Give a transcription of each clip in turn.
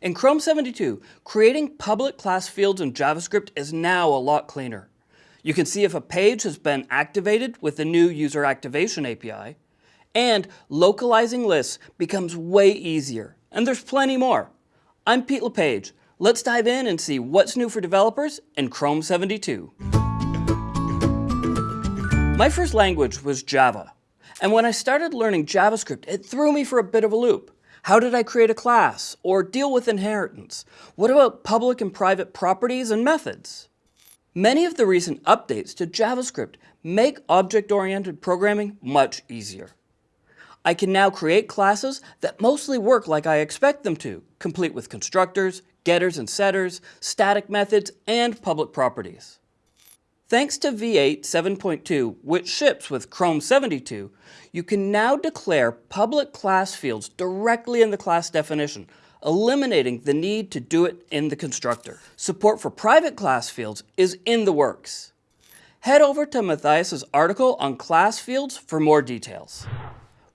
In Chrome 72, creating public class fields in JavaScript is now a lot cleaner. You can see if a page has been activated with the new User Activation API, and localizing lists becomes way easier, and there's plenty more. I'm Pete LePage. Let's dive in and see what's new for developers in Chrome 72. My first language was Java, and when I started learning JavaScript, it threw me for a bit of a loop. How did I create a class or deal with inheritance? What about public and private properties and methods? Many of the recent updates to JavaScript make object-oriented programming much easier. I can now create classes that mostly work like I expect them to, complete with constructors, getters and setters, static methods, and public properties. Thanks to V8 7.2, which ships with Chrome 72, you can now declare public class fields directly in the class definition, eliminating the need to do it in the constructor. Support for private class fields is in the works. Head over to Mathias's article on class fields for more details.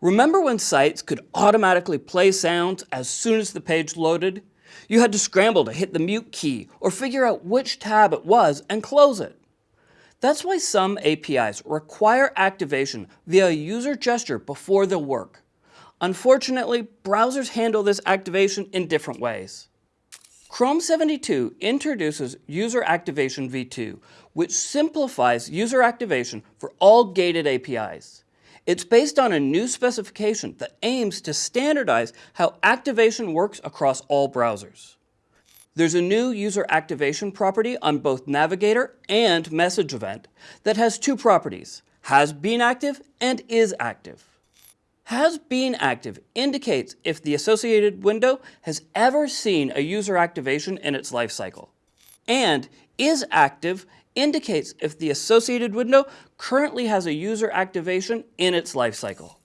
Remember when sites could automatically play sounds as soon as the page loaded? You had to scramble to hit the mute key or figure out which tab it was and close it. That's why some APIs require activation via user gesture before they'll work. Unfortunately, browsers handle this activation in different ways. Chrome 72 introduces User Activation v2, which simplifies user activation for all gated APIs. It's based on a new specification that aims to standardize how activation works across all browsers. There's a new user activation property on both Navigator and Message Event that has two properties, has been active and is active. Has been active indicates if the associated window has ever seen a user activation in its lifecycle. And is active indicates if the associated window currently has a user activation in its lifecycle.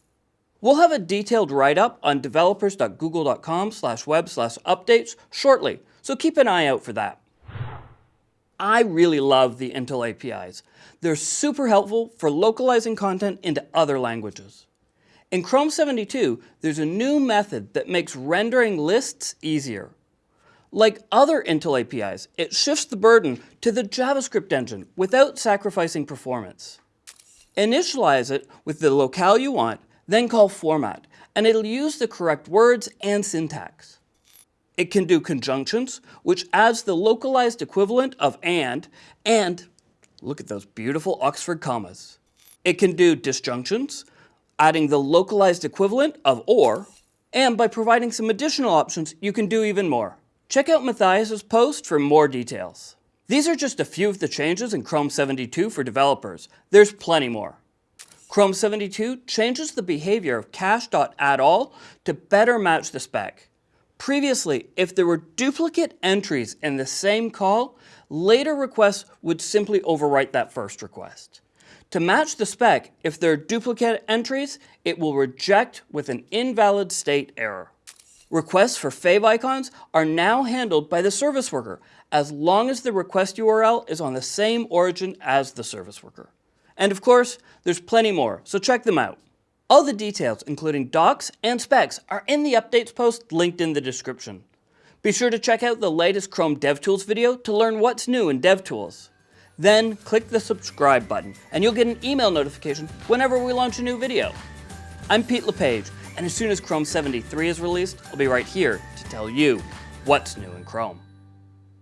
We'll have a detailed write-up on developers.google.com web slash updates shortly, so keep an eye out for that. I really love the Intl APIs. They're super helpful for localizing content into other languages. In Chrome 72, there's a new method that makes rendering lists easier. Like other Intl APIs, it shifts the burden to the JavaScript engine without sacrificing performance. Initialize it with the locale you want then call format, and it'll use the correct words and syntax. It can do conjunctions, which adds the localized equivalent of and, and look at those beautiful Oxford commas. It can do disjunctions, adding the localized equivalent of or, and by providing some additional options, you can do even more. Check out Mathias's post for more details. These are just a few of the changes in Chrome 72 for developers. There's plenty more. Chrome 72 changes the behavior of cache.addAll to better match the spec. Previously, if there were duplicate entries in the same call, later requests would simply overwrite that first request. To match the spec, if there are duplicate entries, it will reject with an invalid state error. Requests for favicons are now handled by the service worker, as long as the request URL is on the same origin as the service worker. And of course, there's plenty more, so check them out. All the details, including docs and specs, are in the updates post linked in the description. Be sure to check out the latest Chrome DevTools video to learn what's new in DevTools. Then click the subscribe button and you'll get an email notification whenever we launch a new video. I'm Pete LePage, and as soon as Chrome 73 is released, I'll be right here to tell you what's new in Chrome.